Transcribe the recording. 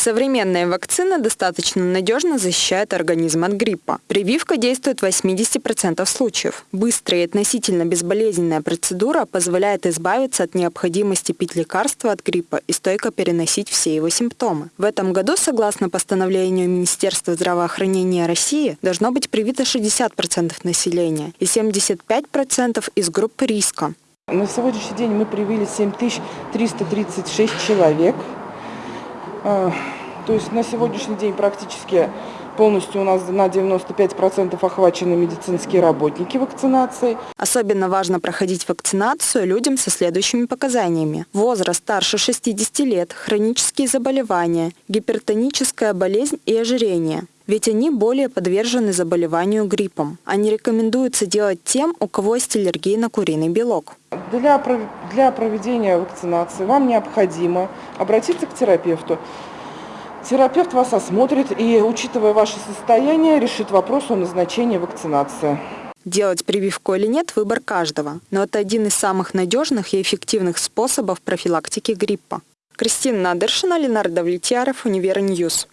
Современные вакцины достаточно надежно защищают организм от гриппа. Прививка действует в 80% случаев. Быстрая и относительно безболезненная процедура позволяет избавиться от необходимости пить лекарства от гриппа и стойко переносить все его симптомы. В этом году, согласно постановлению Министерства здравоохранения России, должно быть привито 60% населения и 75% из группы риска. На сегодняшний день мы привили 7336 человек. А, то есть на сегодняшний день практически полностью у нас на 95% охвачены медицинские работники вакцинацией. Особенно важно проходить вакцинацию людям со следующими показаниями. Возраст старше 60 лет, хронические заболевания, гипертоническая болезнь и ожирение ведь они более подвержены заболеванию гриппом. Они рекомендуются делать тем, у кого есть аллергия на куриный белок. Для, для проведения вакцинации вам необходимо обратиться к терапевту. Терапевт вас осмотрит и, учитывая ваше состояние, решит вопрос о назначении вакцинации. Делать прививку или нет – выбор каждого. Но это один из самых надежных и эффективных способов профилактики гриппа. Кристина Надыршина, Ленардо Влетьяров, Univer News.